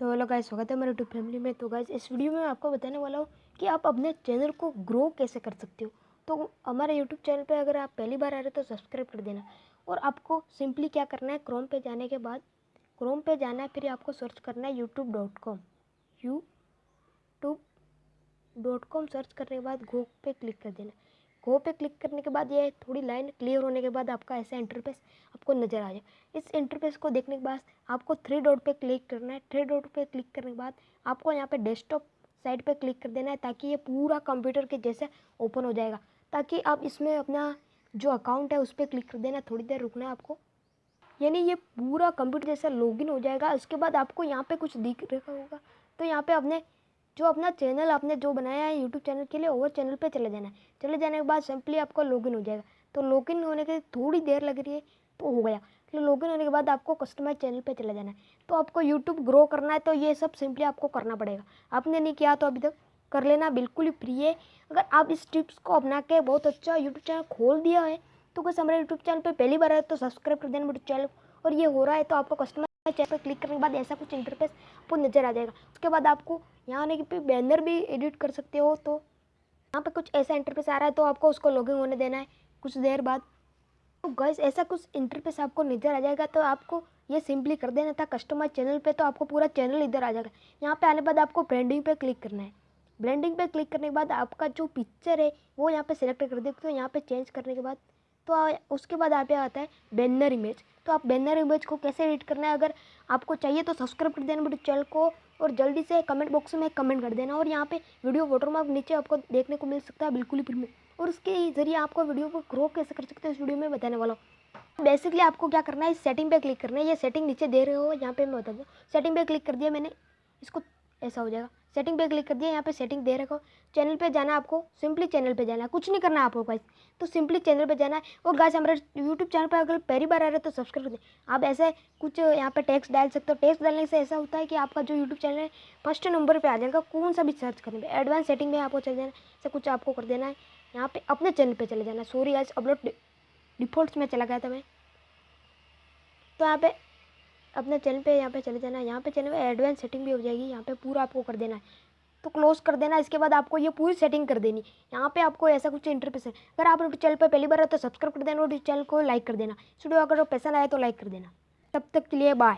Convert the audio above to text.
तो hello guys स्वागत है मेरे यूट्यूब फैमिली में। तो गाइस इस वीडियो में आपको बताने वाला हूँ कि आप अपने चैनल को ग्रो कैसे कर सकते हो। तो हमारे यूट्यूब चैनल पे अगर आप पहली बार आ रहे हो तो सब्सक्राइब कर देना। और आपको सिंपली क्या करना है क्रोम पे जाने के बाद क्रोम पे जाना है, फिर आपको सर्च करना है YouTube dot com YouTube dot com search करने के बाद गो पे क्लिक कर देना। गो पे क्लिक करने के बाद ये थोड़ी लाइन क्लियर होने के बाद आपका ऐसा इंटरफेस आपको नज़र आ जाए। इस इंटरफेस को देखने के बाद आपको थ्री डॉट पे क्लिक करना है। थ्री डॉट पे क्लिक करने के बाद आपको यहाँ पे डेस्कटॉप साइड पे क्लिक कर देना है ताकि ये पूरा कंप्यूटर के जैसे ओपन हो जाएगा। ताकि आप इसमें अपना जो अकाउंट है उस पर क्लिक कर देना, थोड़ी देर रुकना है आपको। यानी ये पूरा कंप्यूटर जैसा लॉगिन हो जाएगा। उसके बाद आपको यहाँ पे कुछ दिख रखा होगा। तो यहाँ पे अपने जो अपना चैनल आपने जो बनाया है यूट्यूब चैनल के लिए, वो चैनल पे चले जाना है। चले जाने के बाद सिंपली आपको लॉगिन हो जाएगा। तो लॉगिन होने के थोड़ी देर लग रही है तो हो गया। तो लॉगिन होने के बाद आपको कस्टमाइज चैनल पे चले जाना है। तो आपको यूट्यूब ग्रो करना है तो ये सब सिंपली आपको करना पड़ेगा। आपने नहीं किया तो अभी तक कर लेना, बिल्कुल ही फ्री है। अगर आप इस टिप्स को अपना के बहुत अच्छा यूट्यूब चैनल खोल दिया है तो बस हमारे यूट्यूब चैनल पर पहली बार है तो सब्सक्राइब कर देना मेरे चैनल और ये हो रहा है तो आपको कस्टमर चैनल पर क्लिक करने के बाद ऐसा कुछ इंटरफेस आपको नज़र आ जाएगा। उसके बाद आपको यहाँ आने के पे बैनर भी एडिट कर सकते हो तो। यहाँ पे कुछ ऐसा इंटरफेस आ रहा है तो आपको उसको लॉगिन होने देना है कुछ देर बाद। तो गैस ऐसा कुछ इंटरफेस आपको नज़र आ जाएगा तो आपको ये सिंपली कर देना था कस्टमर चैनल पे तो आपको पूरा चैनल इधर आ जाएगा। यहाँ पे आने बाद आपको ब्रांडिंग पे क्लिक करना है। ब्रांडिंग पे क्लिक करने के बाद आपका जो पिक्चर है, वो यहाँ पे सिलेक्ट कर दे तो यहाँ पे चेंज करने के बाद तो उसके बाद यहाँ पे आता है बैनर इमेज तो आप बैनर इमेज को कैसे एडिट करना है? अगर आपको चाहिए तो सब्सक्राइब कर देना मेरे चैनल को। और जल्दी से कमेंट बॉक्स में कमेंट कर देना और यहाँ पे वीडियो वाटरमार्क नीचे आपको देखने को मिल सकता है बिल्कुल ही फ्री में। और उसके ज़रिए आपको वीडियो को ग्रो कैसे कर सकते हैं इस वीडियो में बताने वाला हूँ। बेसिकली आपको क्या करना है सेटिंग पे क्लिक करना है। ये सेटिंग नीचे दे रहे हो, यहाँ पे मैं बता दूँ। सेटिंग पे क्लिक कर दिया मैंने। इसको ऐसा हो जाएगा। सेटिंग पे क्लिक कर दिया, यहाँ पे सेटिंग दे रखो। चैनल पे जाना आपको सिंपली चैनल पे जाना है। कुछ नहीं करना आपको गाइस तो सिंपली चैनल पे जाना है। और गाइस हमारे यूट्यूब चैनल पर अगर पहली बार आ रहे तो सब्सक्राइब कर दें। आप ऐसे कुछ यहाँ पे टैक्स डाल सकते हो। टैक्स डालने से ऐसा होता है कि आपका जो यूट्यूब चैनल है फ़र्स्ट नंबर पर आ जाएगा। कौन सा भी सर्च करने पर एडवांस सेटिंग में आपको चले जाना ऐसा कुछ आपको कर देना है। यहाँ पर अपने चैनल पर चले जाना सॉरी गाइस अपलोड डिफ़ॉल्ट में चला गया था मैं। तो यहाँ पे अपने चैनल पे यहाँ पे चले जाना है। यहाँ पे चैनल पे एडवांस सेटिंग भी हो जाएगी। यहाँ पे पूरा आपको कर देना है। तो क्लोज कर देना। इसके बाद आपको ये पूरी सेटिंग कर देनी। यहाँ पे आपको ऐसा कुछ इंटरफेस है। अगर आप चैनल पर पहली बार है तो सब्सक्राइब कर देना और चैनल को लाइक कर देना। वीडियो अगर पसंद आए तो लाइक कर देना। तब तक के लिए बाय